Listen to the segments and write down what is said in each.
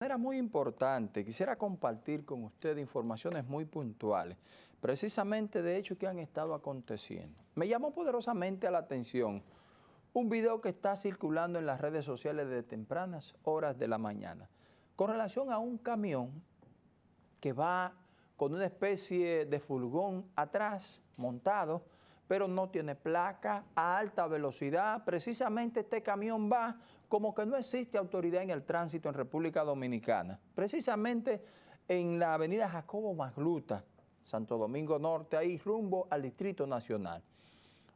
Era muy importante, quisiera compartir con ustedes informaciones muy puntuales, precisamente de hechos que han estado aconteciendo. Me llamó poderosamente a la atención un video que está circulando en las redes sociales de tempranas horas de la mañana, con relación a un camión que va con una especie de furgón atrás montado, pero no tiene placa, a alta velocidad. Precisamente este camión va como que no existe autoridad en el tránsito en República Dominicana. Precisamente en la avenida Jacobo Magluta, Santo Domingo Norte, ahí rumbo al Distrito Nacional.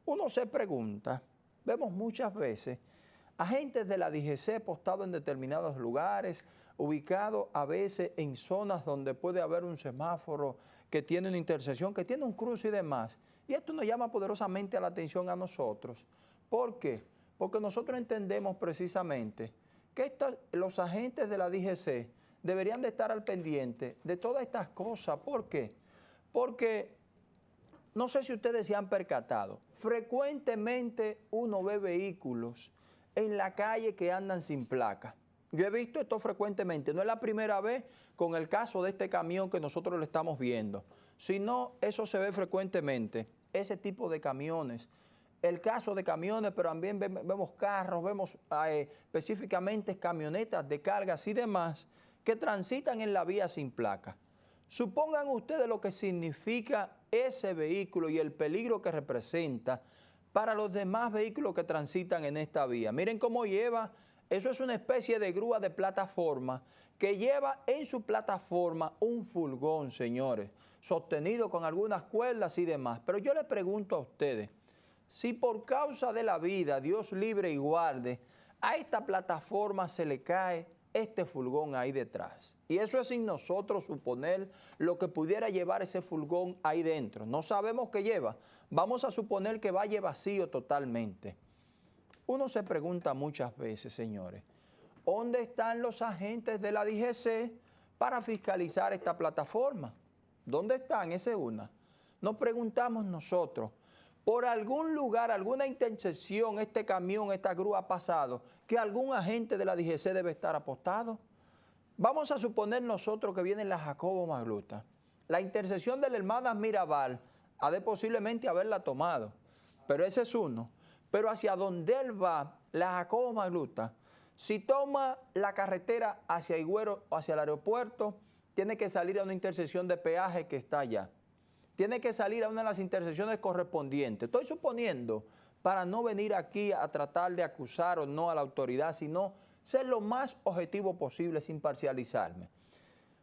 Uno se pregunta, vemos muchas veces agentes de la DGC postados en determinados lugares, ubicados a veces en zonas donde puede haber un semáforo que tiene una intersección, que tiene un cruce y demás. Y esto nos llama poderosamente la atención a nosotros. ¿Por qué? Porque nosotros entendemos precisamente que los agentes de la DGC deberían de estar al pendiente de todas estas cosas. ¿Por qué? Porque no sé si ustedes se han percatado, frecuentemente uno ve vehículos en la calle que andan sin placa. Yo he visto esto frecuentemente, no es la primera vez con el caso de este camión que nosotros lo estamos viendo, sino eso se ve frecuentemente, ese tipo de camiones. El caso de camiones, pero también vemos carros, vemos eh, específicamente camionetas de cargas y demás que transitan en la vía sin placa. Supongan ustedes lo que significa ese vehículo y el peligro que representa para los demás vehículos que transitan en esta vía. Miren cómo lleva, eso es una especie de grúa de plataforma que lleva en su plataforma un furgón, señores, sostenido con algunas cuerdas y demás. Pero yo le pregunto a ustedes, si por causa de la vida, Dios libre y guarde, a esta plataforma se le cae este furgón ahí detrás. Y eso es sin nosotros suponer lo que pudiera llevar ese furgón ahí dentro. No sabemos qué lleva. Vamos a suponer que vaya vacío totalmente. Uno se pregunta muchas veces, señores, ¿dónde están los agentes de la DGC para fiscalizar esta plataforma? ¿Dónde están? Esa es una. Nos preguntamos nosotros, por algún lugar, alguna intersección, este camión, esta grúa ha pasado, que algún agente de la DGC debe estar apostado. Vamos a suponer nosotros que viene la Jacobo Magluta. La intersección de la hermana Mirabal ha de posiblemente haberla tomado, pero ese es uno. Pero hacia donde él va, la Jacobo Magluta, si toma la carretera hacia Higüero o hacia el aeropuerto, tiene que salir a una intersección de peaje que está allá tiene que salir a una de las intersecciones correspondientes. Estoy suponiendo, para no venir aquí a tratar de acusar o no a la autoridad, sino ser lo más objetivo posible sin parcializarme.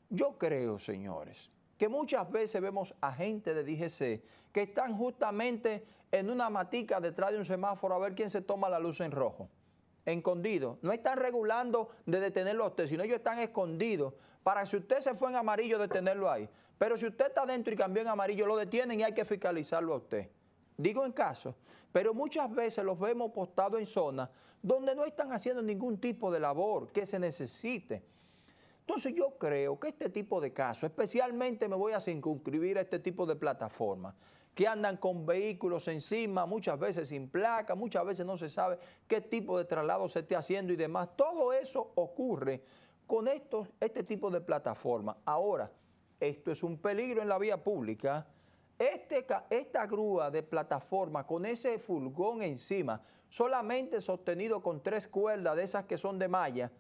Yo creo, señores, que muchas veces vemos a gente de DGC que están justamente en una matica detrás de un semáforo a ver quién se toma la luz en rojo escondidos. No están regulando de detenerlo a usted, sino ellos están escondidos para si usted se fue en amarillo, detenerlo ahí. Pero si usted está dentro y cambió en amarillo, lo detienen y hay que fiscalizarlo a usted. Digo en caso, pero muchas veces los vemos postados en zonas donde no están haciendo ningún tipo de labor que se necesite. Entonces yo creo que este tipo de casos, especialmente me voy a circunscribir a este tipo de plataformas, que andan con vehículos encima, muchas veces sin placa, muchas veces no se sabe qué tipo de traslado se esté haciendo y demás. Todo eso ocurre con estos, este tipo de plataformas. Ahora, esto es un peligro en la vía pública. Este, esta grúa de plataforma con ese furgón encima, solamente sostenido con tres cuerdas de esas que son de malla,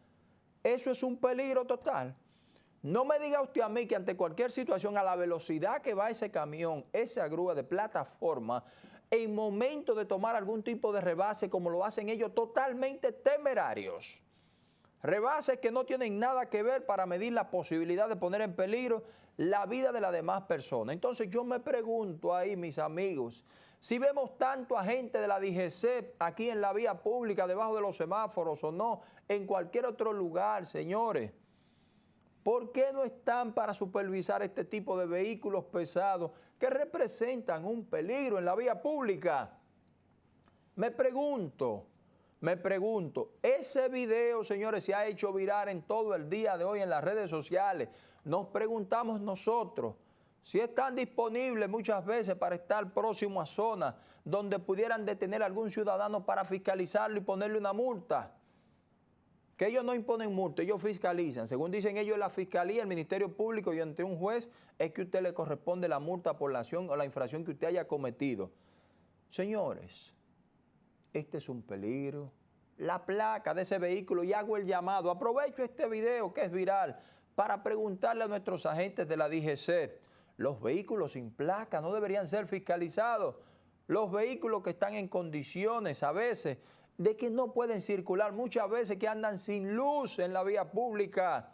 eso es un peligro total. No me diga usted a mí que ante cualquier situación, a la velocidad que va ese camión, esa grúa de plataforma, en momento de tomar algún tipo de rebase, como lo hacen ellos, totalmente temerarios. Rebases que no tienen nada que ver para medir la posibilidad de poner en peligro la vida de las demás personas. Entonces yo me pregunto ahí, mis amigos, si vemos tanto a gente de la DGC aquí en la vía pública, debajo de los semáforos o no, en cualquier otro lugar, señores, ¿por qué no están para supervisar este tipo de vehículos pesados que representan un peligro en la vía pública? Me pregunto, me pregunto, ese video, señores, se ha hecho virar en todo el día de hoy en las redes sociales. Nos preguntamos nosotros, si están disponibles muchas veces para estar próximo a zonas donde pudieran detener a algún ciudadano para fiscalizarlo y ponerle una multa. que ellos no imponen multa, ellos fiscalizan. Según dicen ellos, la fiscalía, el Ministerio Público y ante un juez es que usted le corresponde la multa por la acción o la infracción que usted haya cometido. Señores, este es un peligro. La placa de ese vehículo y hago el llamado. Aprovecho este video que es viral para preguntarle a nuestros agentes de la DGC. Los vehículos sin placa no deberían ser fiscalizados. Los vehículos que están en condiciones a veces de que no pueden circular, muchas veces que andan sin luz en la vía pública,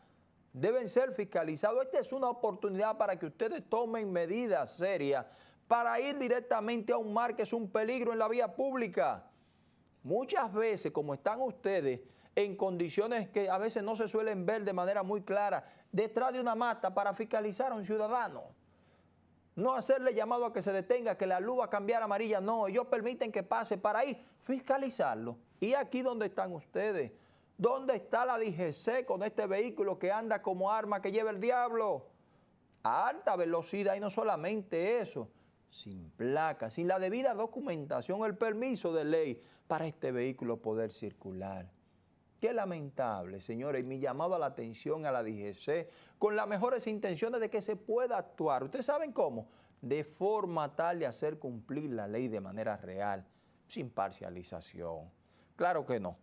deben ser fiscalizados. Esta es una oportunidad para que ustedes tomen medidas serias para ir directamente a un mar que es un peligro en la vía pública. Muchas veces, como están ustedes en condiciones que a veces no se suelen ver de manera muy clara, detrás de una mata para fiscalizar a un ciudadano. No hacerle llamado a que se detenga, que la luz va a cambiar amarilla, no, ellos permiten que pase para ahí, fiscalizarlo. Y aquí donde están ustedes, ¿dónde está la DGC con este vehículo que anda como arma que lleva el diablo? A alta velocidad y no solamente eso, sin placa, sin la debida documentación, el permiso de ley para este vehículo poder circular. Qué lamentable, señores, mi llamado a la atención a la DGC, con las mejores intenciones de que se pueda actuar. ¿Ustedes saben cómo? De forma tal de hacer cumplir la ley de manera real, sin parcialización. Claro que no.